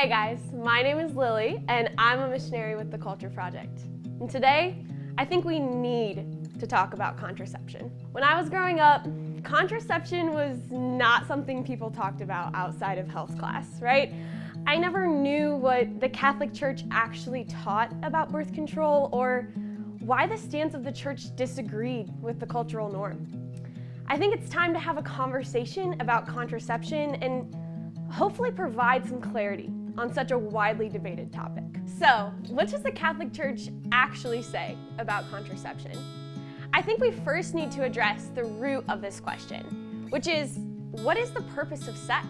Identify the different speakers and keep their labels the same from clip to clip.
Speaker 1: Hey guys, my name is Lily and I'm a missionary with the Culture Project. And today, I think we need to talk about contraception. When I was growing up, contraception was not something people talked about outside of health class, right? I never knew what the Catholic Church actually taught about birth control or why the stance of the church disagreed with the cultural norm. I think it's time to have a conversation about contraception and hopefully provide some clarity on such a widely debated topic. So, what does the Catholic Church actually say about contraception? I think we first need to address the root of this question, which is, what is the purpose of sex?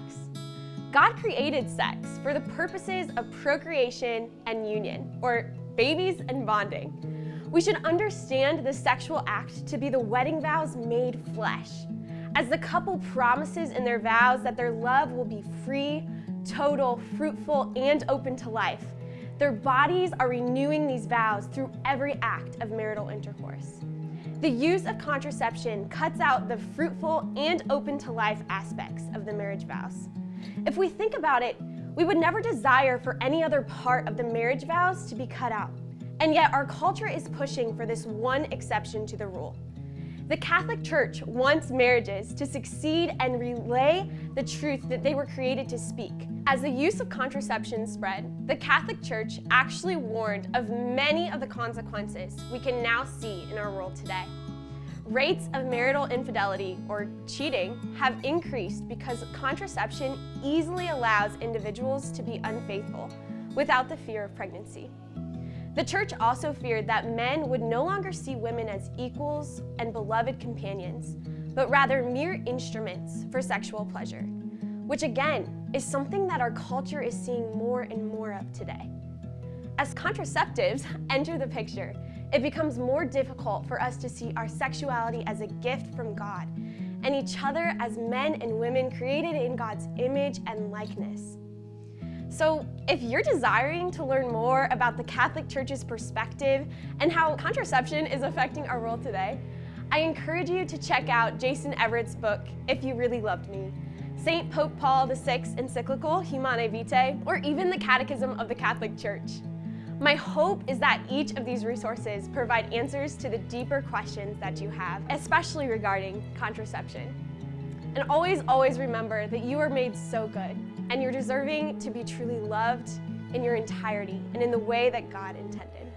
Speaker 1: God created sex for the purposes of procreation and union, or babies and bonding. We should understand the sexual act to be the wedding vows made flesh, as the couple promises in their vows that their love will be free, total, fruitful, and open to life. Their bodies are renewing these vows through every act of marital intercourse. The use of contraception cuts out the fruitful and open to life aspects of the marriage vows. If we think about it, we would never desire for any other part of the marriage vows to be cut out. And yet our culture is pushing for this one exception to the rule. The Catholic Church wants marriages to succeed and relay the truth that they were created to speak. As the use of contraception spread, the Catholic Church actually warned of many of the consequences we can now see in our world today. Rates of marital infidelity, or cheating, have increased because contraception easily allows individuals to be unfaithful without the fear of pregnancy. The church also feared that men would no longer see women as equals and beloved companions, but rather mere instruments for sexual pleasure, which again is something that our culture is seeing more and more of today. As contraceptives enter the picture, it becomes more difficult for us to see our sexuality as a gift from God and each other as men and women created in God's image and likeness. So if you're desiring to learn more about the Catholic Church's perspective and how contraception is affecting our world today, I encourage you to check out Jason Evert's book, If You Really Loved Me, St. Pope Paul VI encyclical, Humanae Vitae, or even the Catechism of the Catholic Church. My hope is that each of these resources provide answers to the deeper questions that you have, especially regarding contraception. And always, always remember that you are made so good and you're deserving to be truly loved in your entirety and in the way that God intended.